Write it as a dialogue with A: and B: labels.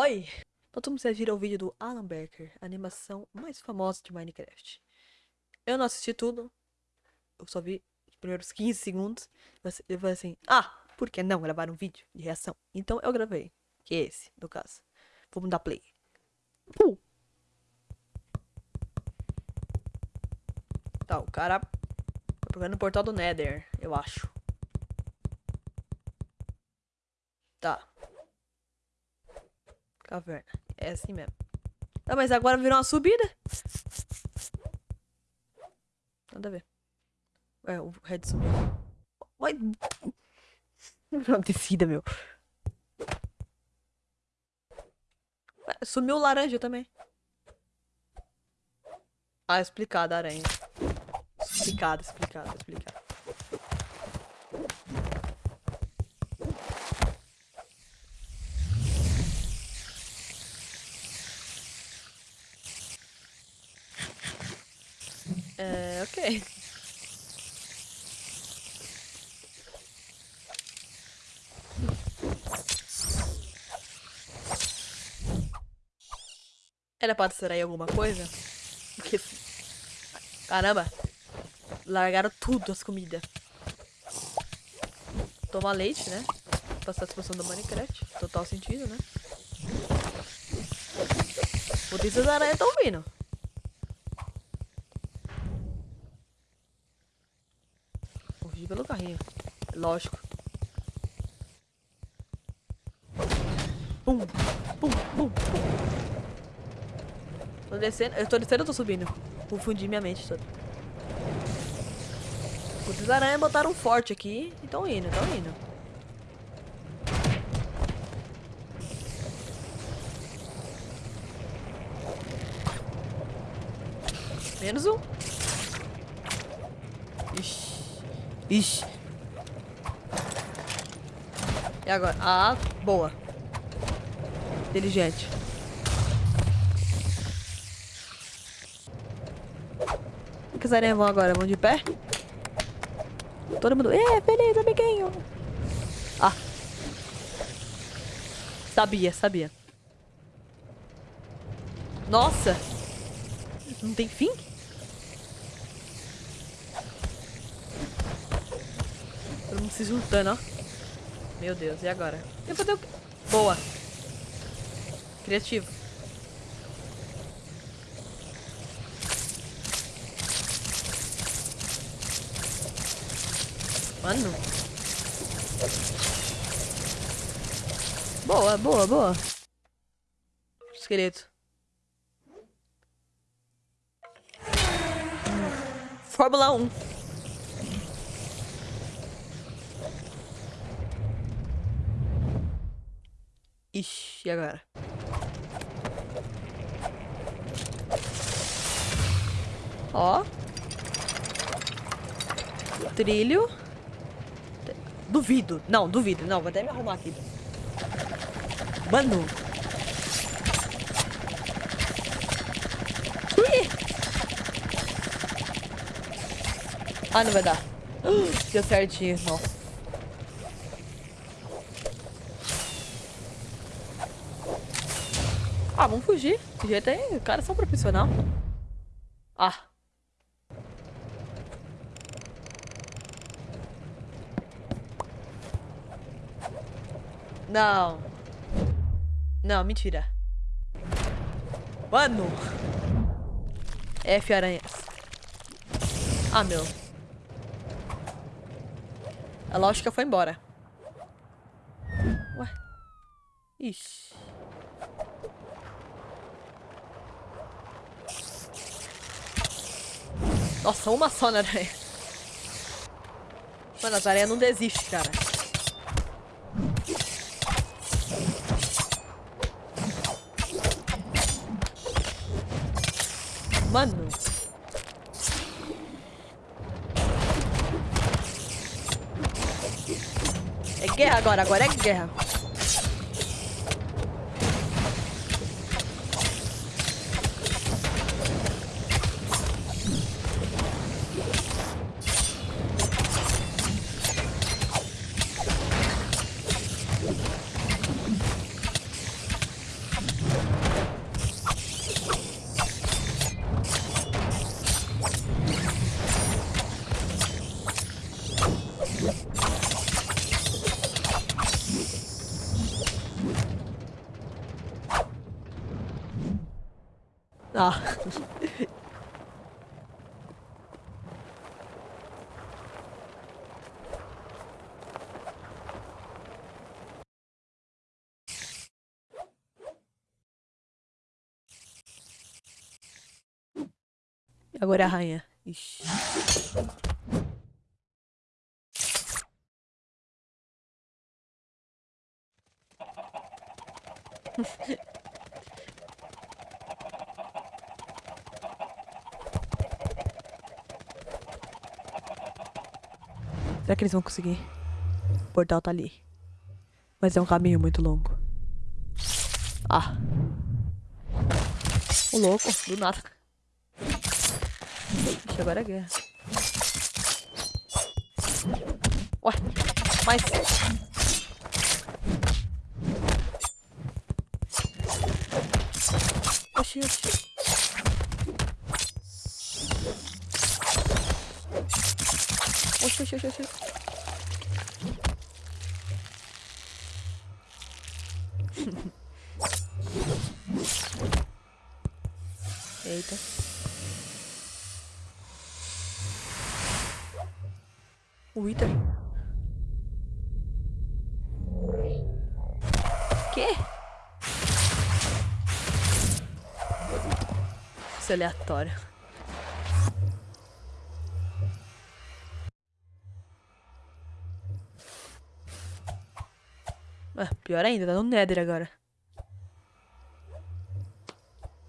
A: Oi! Então todo mundo já viram o vídeo do Alan Becker, a animação mais famosa de Minecraft. Eu não assisti tudo, eu só vi os primeiros 15 segundos. Eu falei assim, ah, por que não gravar um vídeo de reação? Então eu gravei, que é esse, no caso. Vamos dar play. Uh. Tá, o cara tá procurando o portal do Nether, eu acho. Tá. Caverna. É assim mesmo. Ah, mas agora virou uma subida? Nada a ver. Ué, o Red subiu. Virou uma descida, meu. Ué, sumiu o laranja também. Ah, explicado, aranha. Explicado, explicado, explicado. É, ok. Era pra distrair alguma coisa? Porque... Caramba! Largaram tudo as comidas. Tomar leite, né? Passar a expansão do Minecraft. Total sentido, né? Putz, as aranhas estão vindo. Pelo carrinho. Lógico. Pum, pum, pum, pum. Tô descendo. Eu tô descendo ou tô subindo? Confundi minha mente toda. Os aranhas botaram forte aqui e tão indo, tão indo. Menos um. Ixi. Ixi. E agora? Ah, boa. Inteligente. O que os aranhas vão agora? Vão de pé? Todo mundo... É, beleza, amiguinho. Ah. Sabia, sabia. Nossa. Não tem fim? Mundo se juntando, ó. Meu Deus, e agora? Eu vou fazer o quê? Boa. Criativo. Mano. Boa, boa, boa. Esqueleto. Fórmula 1. Ixi, e agora? Ó. Trilho. Duvido. Não, duvido. Não, vou até me arrumar aqui. Mano. Ui. Ah, não vai dar. Deu certinho, nossa. Ah, vamos fugir. De jeito aí, os caras são profissional. Ah. Não. Não, mentira. Mano. F aranhas. Ah, meu. A lógica foi embora. Ué. Ixi. Nossa, uma só na aranha. Mano, as aranhas não desistem, cara. Mano. É guerra agora, agora é guerra. Ah. Agora é a rainha. Ixi. Será que eles vão conseguir? O portal tá ali. Mas é um caminho muito longo. Ah. O louco, do nada. Ixi, agora é guerra. Ué, mas... Oxi, oxi. Oxi, oxi, oxi. Eita. O Wither. Quê? Isso é aleatório. Ah, pior ainda, tá no Nether agora.